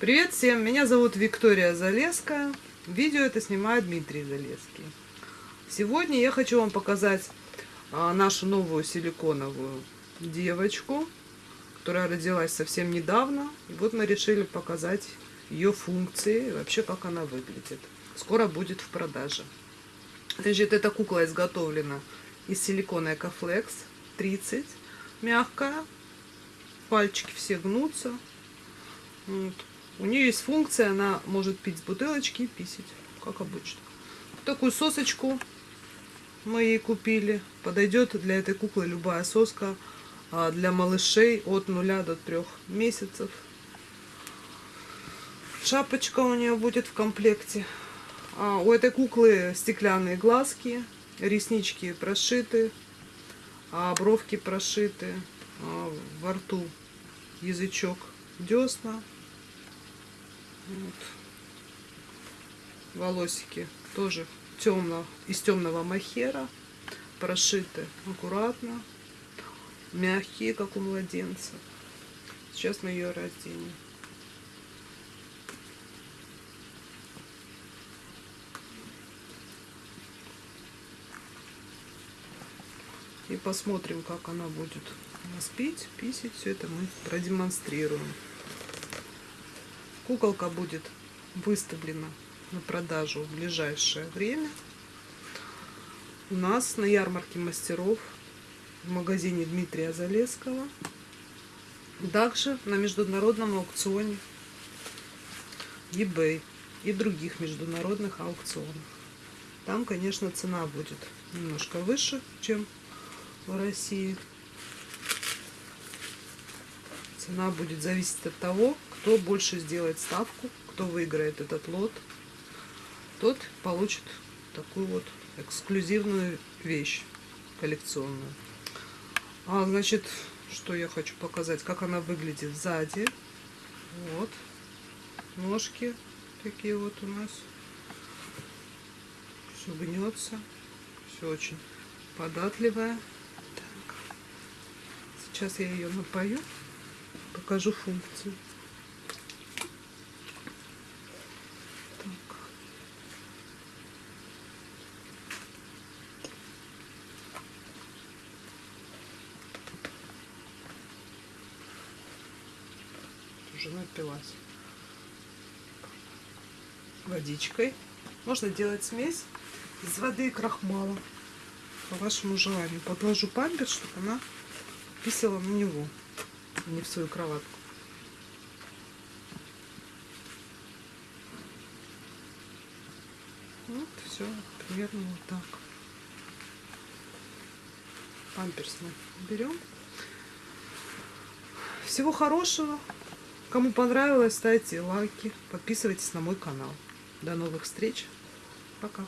Привет всем, меня зовут Виктория Залеская. Видео это снимает Дмитрий Залеский. Сегодня я хочу вам показать а, нашу новую силиконовую девочку, которая родилась совсем недавно. И вот мы решили показать ее функции и вообще как она выглядит. Скоро будет в продаже. Значит, эта кукла изготовлена из силикона Экофлекс 30, мягкая. Пальчики все гнутся. Вот. У нее есть функция, она может пить с бутылочки и писать, как обычно. Такую сосочку мы ей купили. Подойдет для этой куклы любая соска а, для малышей от 0 до 3 месяцев. Шапочка у нее будет в комплекте. А у этой куклы стеклянные глазки, реснички прошиты, а бровки прошиты, а во рту язычок десна. Вот. Волосики тоже темно, из темного махера, прошиты аккуратно, мягкие, как у младенца. Сейчас мы ее разденем. И посмотрим, как она будет у нас пить, писать. Все это мы продемонстрируем. Куколка будет выставлена на продажу в ближайшее время. У нас на ярмарке мастеров в магазине Дмитрия Залесского. Также на международном аукционе eBay и других международных аукционах. Там, конечно, цена будет немножко выше, чем в России. Цена будет зависеть от того, кто больше сделает ставку, кто выиграет этот лот, тот получит такую вот эксклюзивную вещь коллекционную. А, значит, что я хочу показать, как она выглядит сзади. Вот. Ножки такие вот у нас. Все гнется. Все очень податливая. Сейчас я ее напою, покажу функцию. Так. Уже напилась водичкой. Можно делать смесь из воды и крахмала по вашему желанию. Подложу памперс, чтобы она писала на него, а не в свою кроватку. Вот, все, примерно вот так. Памперс мы берем. Всего хорошего. Кому понравилось, ставьте лайки, подписывайтесь на мой канал. До новых встреч. Пока.